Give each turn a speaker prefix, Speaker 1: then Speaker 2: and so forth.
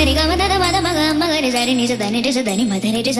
Speaker 1: గరి గమ దద మద మగ రి సరి నిజ దని రిజ దని మధ రిజ